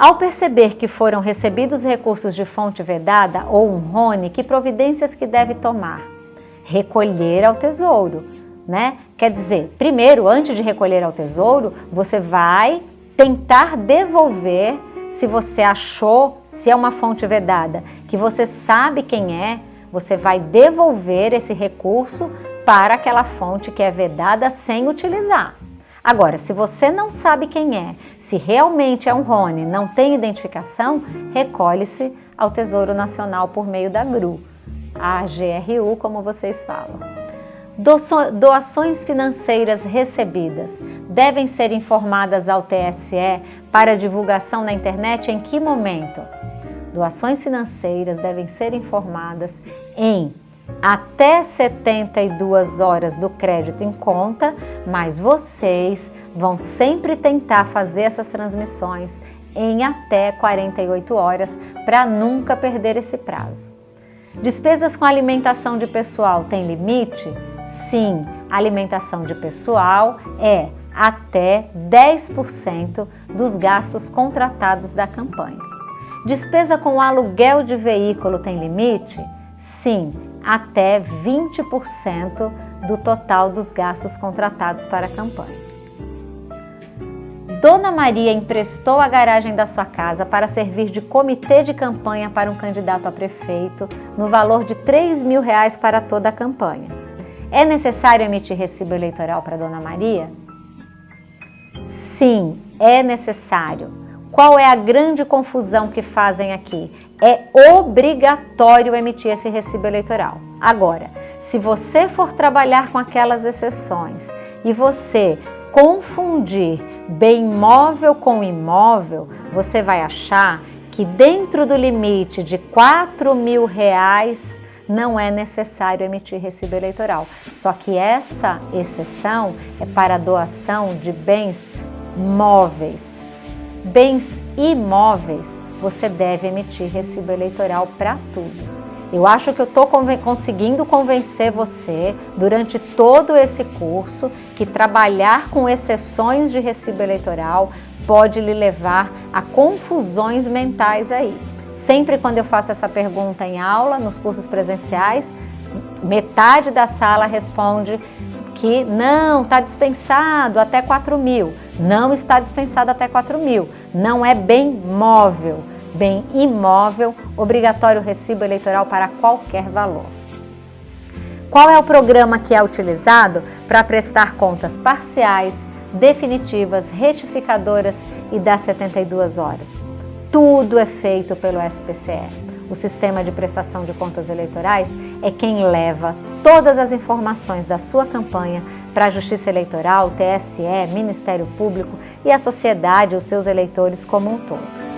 Ao perceber que foram recebidos recursos de fonte vedada ou um RONE, que providências que deve tomar? Recolher ao tesouro, né? Quer dizer, primeiro, antes de recolher ao tesouro, você vai tentar devolver, se você achou, se é uma fonte vedada, que você sabe quem é, você vai devolver esse recurso para aquela fonte que é vedada sem utilizar. Agora, se você não sabe quem é, se realmente é um Rony, não tem identificação, recolhe-se ao Tesouro Nacional por meio da GRU, a GRU, como vocês falam. Doações financeiras recebidas devem ser informadas ao TSE para divulgação na internet em que momento? Doações financeiras devem ser informadas em até 72 horas do crédito em conta, mas vocês vão sempre tentar fazer essas transmissões em até 48 horas para nunca perder esse prazo. Despesas com alimentação de pessoal tem limite? Sim, alimentação de pessoal é até 10% dos gastos contratados da campanha. Despesa com aluguel de veículo tem limite? Sim, até 20% do total dos gastos contratados para a campanha. Dona Maria emprestou a garagem da sua casa para servir de comitê de campanha para um candidato a prefeito no valor de 3 mil reais para toda a campanha. É necessário emitir recibo eleitoral para Dona Maria? Sim, é necessário. Qual é a grande confusão que fazem aqui? é obrigatório emitir esse recibo eleitoral. Agora, se você for trabalhar com aquelas exceções e você confundir bem móvel com imóvel, você vai achar que dentro do limite de 4 mil reais não é necessário emitir recibo eleitoral. Só que essa exceção é para doação de bens móveis. Bens imóveis você deve emitir recibo eleitoral para tudo. Eu acho que eu estou conseguindo convencer você, durante todo esse curso, que trabalhar com exceções de recibo eleitoral pode lhe levar a confusões mentais aí. Sempre quando eu faço essa pergunta em aula, nos cursos presenciais, metade da sala responde que não, está dispensado até 4 mil. Não está dispensado até 4 mil. Não é bem móvel bem imóvel, obrigatório recibo eleitoral para qualquer valor. Qual é o programa que é utilizado para prestar contas parciais, definitivas, retificadoras e das 72 horas? Tudo é feito pelo SPCE. O Sistema de Prestação de Contas Eleitorais é quem leva todas as informações da sua campanha para a Justiça Eleitoral, TSE, Ministério Público e a sociedade, os seus eleitores como um todo.